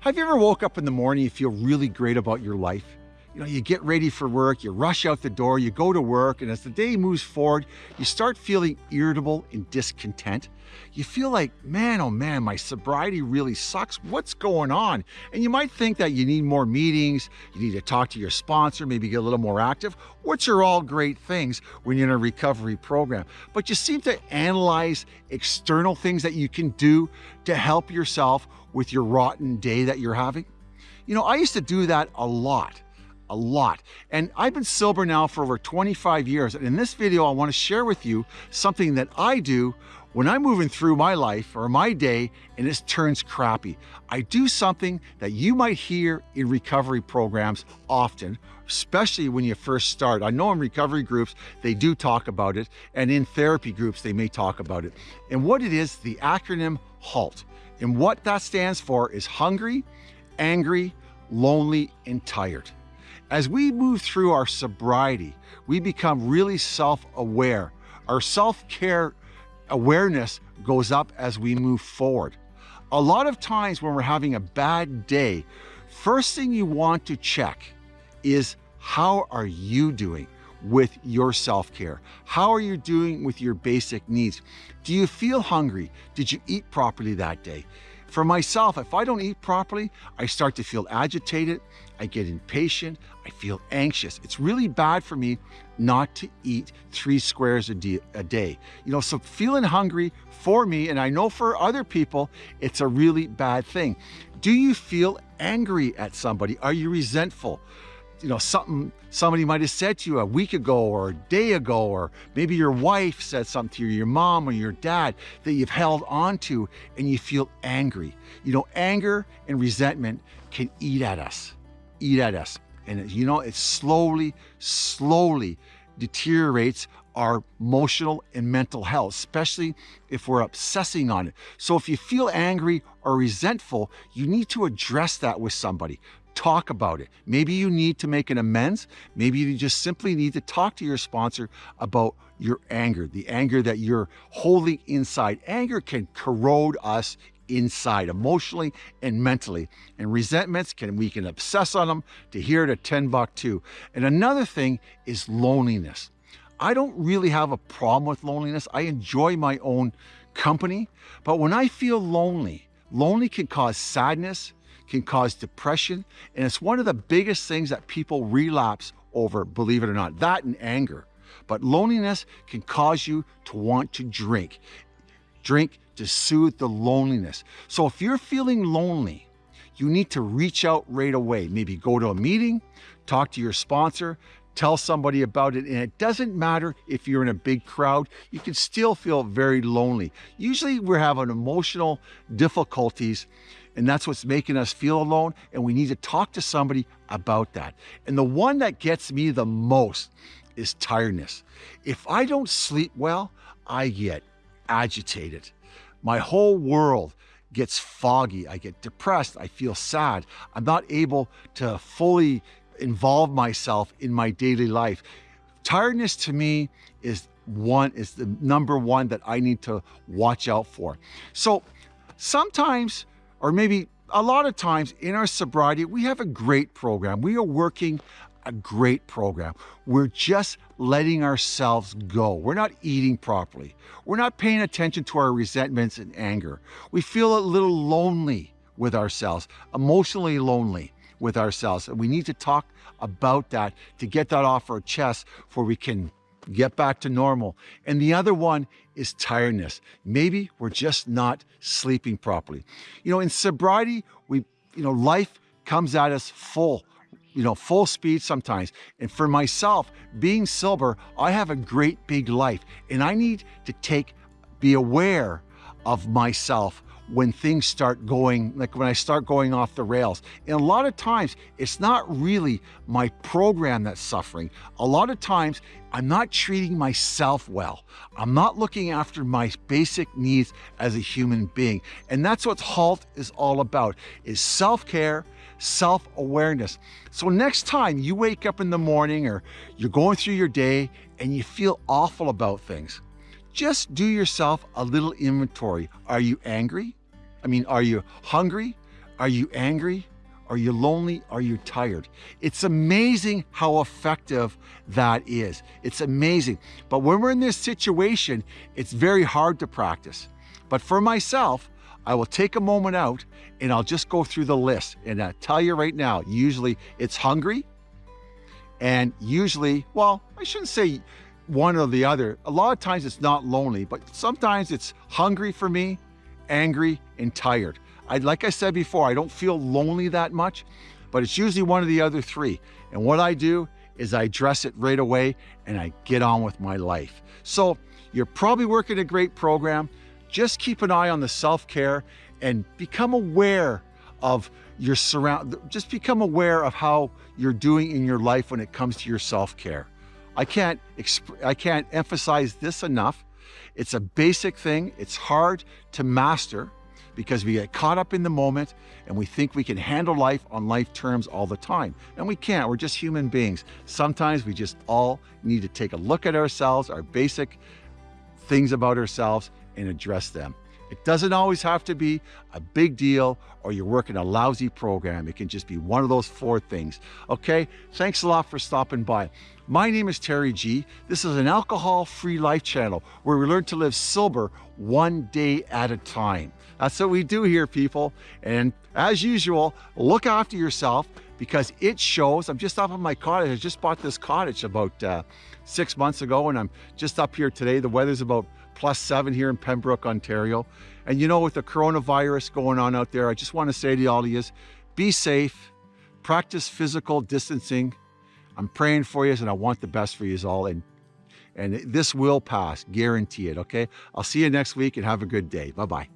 Have you ever woke up in the morning, you feel really great about your life? You know, you get ready for work, you rush out the door, you go to work, and as the day moves forward, you start feeling irritable and discontent. You feel like, man, oh man, my sobriety really sucks. What's going on? And you might think that you need more meetings, you need to talk to your sponsor, maybe get a little more active, which are all great things when you're in a recovery program. But you seem to analyze external things that you can do to help yourself with your rotten day that you're having. You know, I used to do that a lot a lot. And I've been sober now for over 25 years. And in this video, I want to share with you something that I do when I'm moving through my life or my day and it turns crappy, I do something that you might hear in recovery programs often, especially when you first start. I know in recovery groups, they do talk about it, and in therapy groups, they may talk about it. And what it is, the acronym HALT. And what that stands for is hungry, angry, lonely, and tired. As we move through our sobriety, we become really self-aware. Our self-care awareness goes up as we move forward. A lot of times when we're having a bad day, first thing you want to check is how are you doing with your self-care? How are you doing with your basic needs? Do you feel hungry? Did you eat properly that day? For myself, if I don't eat properly, I start to feel agitated, I get impatient, I feel anxious. It's really bad for me not to eat three squares a day. You know, so feeling hungry for me, and I know for other people, it's a really bad thing. Do you feel angry at somebody? Are you resentful? You know, something somebody might have said to you a week ago or a day ago, or maybe your wife said something to you, your mom or your dad that you've held on to and you feel angry. You know, anger and resentment can eat at us, eat at us. And you know, it slowly, slowly deteriorates our emotional and mental health, especially if we're obsessing on it. So if you feel angry or resentful, you need to address that with somebody talk about it. Maybe you need to make an amends. Maybe you just simply need to talk to your sponsor about your anger, the anger that you're holding inside. Anger can corrode us inside emotionally and mentally and resentments can we can obsess on them to hear it a 10 buck too and another thing is loneliness i don't really have a problem with loneliness i enjoy my own company but when i feel lonely lonely can cause sadness can cause depression. And it's one of the biggest things that people relapse over, believe it or not, that and anger. But loneliness can cause you to want to drink. Drink to soothe the loneliness. So if you're feeling lonely, you need to reach out right away. Maybe go to a meeting, talk to your sponsor, tell somebody about it. And it doesn't matter if you're in a big crowd, you can still feel very lonely. Usually we're having emotional difficulties and that's what's making us feel alone. And we need to talk to somebody about that. And the one that gets me the most is tiredness. If I don't sleep well, I get agitated. My whole world gets foggy. I get depressed. I feel sad. I'm not able to fully involve myself in my daily life. Tiredness to me is one is the number one that I need to watch out for. So sometimes or maybe a lot of times in our sobriety, we have a great program. We are working a great program. We're just letting ourselves go. We're not eating properly. We're not paying attention to our resentments and anger. We feel a little lonely with ourselves, emotionally lonely with ourselves. And we need to talk about that to get that off our chest before we can get back to normal. And the other one is tiredness. Maybe we're just not sleeping properly. You know, in sobriety, we, you know, life comes at us full, you know, full speed sometimes. And for myself, being sober, I have a great big life and I need to take, be aware of myself when things start going, like when I start going off the rails. And a lot of times, it's not really my program that's suffering. A lot of times, I'm not treating myself well. I'm not looking after my basic needs as a human being. And that's what HALT is all about, is self-care, self-awareness. So next time you wake up in the morning or you're going through your day and you feel awful about things, just do yourself a little inventory. Are you angry? I mean, are you hungry? Are you angry? Are you lonely? Are you tired? It's amazing how effective that is. It's amazing. But when we're in this situation, it's very hard to practice. But for myself, I will take a moment out and I'll just go through the list. And I tell you right now, usually it's hungry. And usually, well, I shouldn't say one or the other. A lot of times it's not lonely, but sometimes it's hungry for me, angry, and tired. I, like I said before, I don't feel lonely that much, but it's usually one of the other three. And what I do is I address it right away and I get on with my life. So you're probably working a great program. Just keep an eye on the self-care and become aware of your surround, just become aware of how you're doing in your life when it comes to your self-care. I can't, I can't emphasize this enough. It's a basic thing. It's hard to master because we get caught up in the moment and we think we can handle life on life terms all the time. And we can't, we're just human beings. Sometimes we just all need to take a look at ourselves, our basic things about ourselves and address them. It doesn't always have to be a big deal or you're working a lousy program. It can just be one of those four things. Okay, thanks a lot for stopping by. My name is Terry G. This is an alcohol-free life channel where we learn to live sober one day at a time. That's what we do here, people. And as usual, look after yourself because it shows. I'm just up on my cottage. I just bought this cottage about uh, six months ago and I'm just up here today. The weather's about plus seven here in Pembroke, Ontario. And you know, with the coronavirus going on out there, I just want to say to all of you, be safe, practice physical distancing. I'm praying for you and I want the best for you all. And, and this will pass, guarantee it, okay? I'll see you next week and have a good day. Bye-bye.